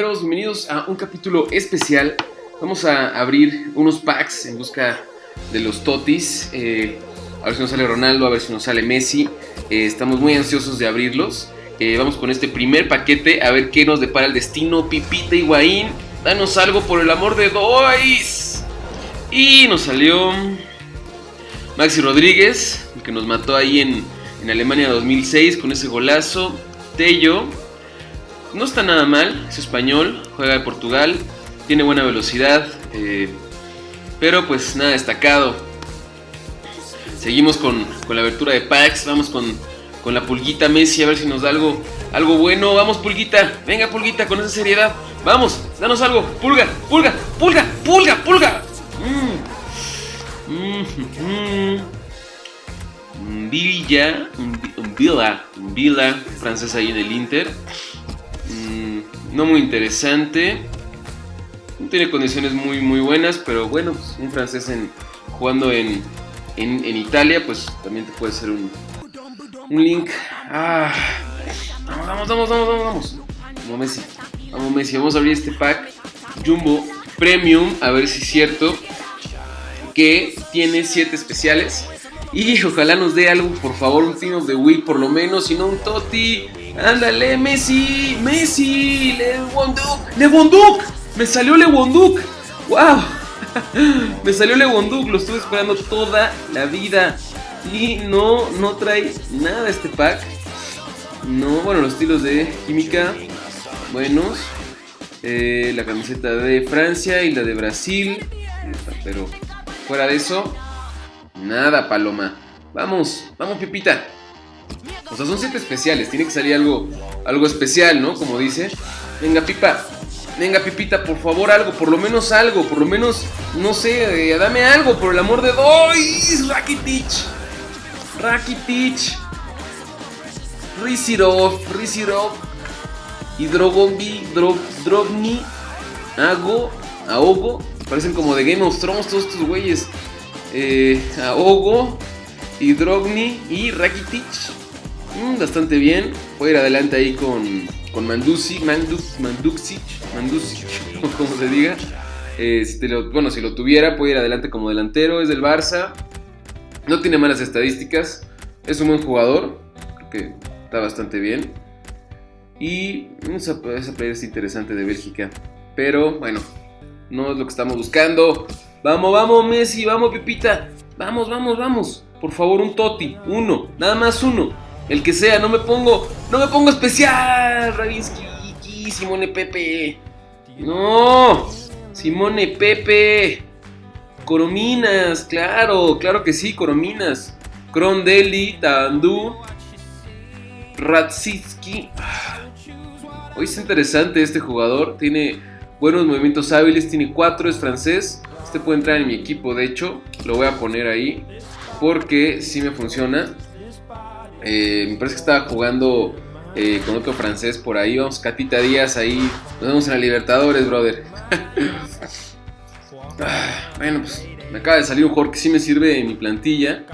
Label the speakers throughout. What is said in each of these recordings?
Speaker 1: Bienvenidos a un capítulo especial. Vamos a abrir unos packs en busca de los totis. Eh, a ver si nos sale Ronaldo, a ver si nos sale Messi. Eh, estamos muy ansiosos de abrirlos. Eh, vamos con este primer paquete a ver qué nos depara el destino. Pipita Higuaín, danos algo por el amor de Dois. Y nos salió Maxi Rodríguez, que nos mató ahí en, en Alemania 2006 con ese golazo. Tello, no está nada mal, es español, juega de Portugal, tiene buena velocidad, eh, pero pues nada destacado. Seguimos con, la abertura de packs, vamos con, con, la pulguita Messi a ver si nos da algo, algo bueno. Vamos pulguita, venga pulguita con esa seriedad. Vamos, danos algo. Pulga, pulga, pulga, pulga, pulga. Mm. Mm, mm, Villa, Villa, Villa, francés ahí en el Inter. No muy interesante. No tiene condiciones muy, muy buenas, pero bueno, pues, un francés en, jugando en, en, Italia, pues también te puede ser un, un link. Ah, vamos, vamos, vamos, vamos, vamos. Vamos Messi. Vamos Messi. Vamos a abrir este pack Jumbo Premium. A ver si es cierto que tiene 7 especiales. Y ojalá nos dé algo, por favor, un Team of the Week por lo menos, si no un Toti. Ándale, Messi, Messi, Lewanduk, Lewanduk, me salió Lewanduk, wow, me salió Lewanduk, lo estuve esperando toda la vida y no, no trae nada este pack. No, bueno, los estilos de química, buenos. Eh, la camiseta de Francia y la de Brasil, pero fuera de eso, nada, Paloma. Vamos, vamos, Pipita. O sea, son siete especiales, tiene que salir algo, algo especial, ¿no? Como dice. Venga, Pipa, venga, Pipita, por favor, algo, por lo menos algo, por lo menos, no sé, eh, dame algo, por el amor de Dios. Rakitic, Rakitic, Rizirov, Rizirov, Hidrogombi, Drobni, Ago, Ahogo, parecen como de Game of Thrones todos estos güeyes. Eh, Ahogo, Hidrogni y Rakitic. Mm, bastante bien. Puede ir adelante ahí con, con Mandusi, Manduk, Manduksic, Mandusic, como se diga. Eh, bueno, si lo tuviera, puede ir adelante como delantero. Es del Barça. No tiene malas estadísticas. Es un buen jugador. Que está bastante bien. Y esa, esa player es interesante de Bélgica. Pero bueno, no es lo que estamos buscando. Vamos, vamos, Messi, vamos, Pepita. Vamos, vamos, vamos. Por favor, un Toti. Uno, nada más uno. El que sea, no me pongo. No me pongo especial. Ravinsky, Simone Pepe. No. Simone Pepe. Corominas, claro, claro que sí, Corominas. Krondeli, Tandu. Ratsitsky. Hoy es interesante este jugador. Tiene buenos movimientos hábiles. Tiene cuatro, es francés. Este puede entrar en mi equipo, de hecho. Lo voy a poner ahí. Porque sí me funciona. Eh, me parece que estaba jugando eh, con otro francés por ahí. Vamos, Catita Díaz ahí. Nos vemos en la Libertadores, brother. Ah, bueno, pues me acaba de salir un jugador que sí me sirve en mi plantilla.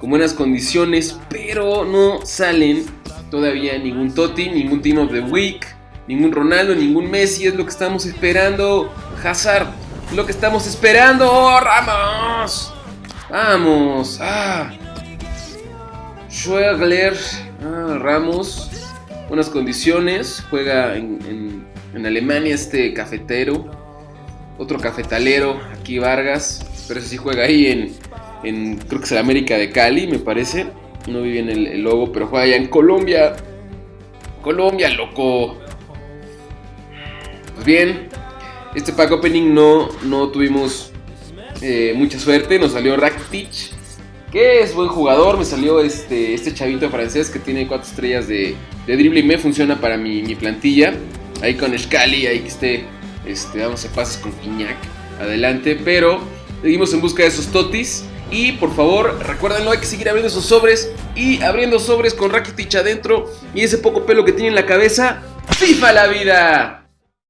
Speaker 1: Con buenas condiciones, pero no salen todavía ningún Totti, ningún Team of the Week, ningún Ronaldo, ningún Messi. Es lo que estamos esperando. Hazard, es lo que estamos esperando. ¡Oh, Ramos! Vamos. Ah. Schwegler, ah, Ramos, buenas condiciones, juega en, Alemania este cafetero, otro cafetalero, aquí Vargas, pero ese sí juega ahí en, en creo que es el América de Cali, me parece, no vi bien el, logo, pero juega allá en Colombia, Colombia, loco. Pues bien, este pack opening no, no tuvimos eh, mucha suerte, nos salió Rakitic que es buen jugador. Me salió este, este chavito francés que tiene cuatro estrellas de, de drible y me funciona para mi, plantilla. Ahí con Scali, ahí que esté, este, a pases con Iñak adelante. Pero seguimos en busca de esos totis. Y por favor, recuérdenlo, hay que seguir abriendo esos sobres y abriendo sobres con Rakitic adentro y ese poco pelo que tiene en la cabeza. ¡FIFA la vida!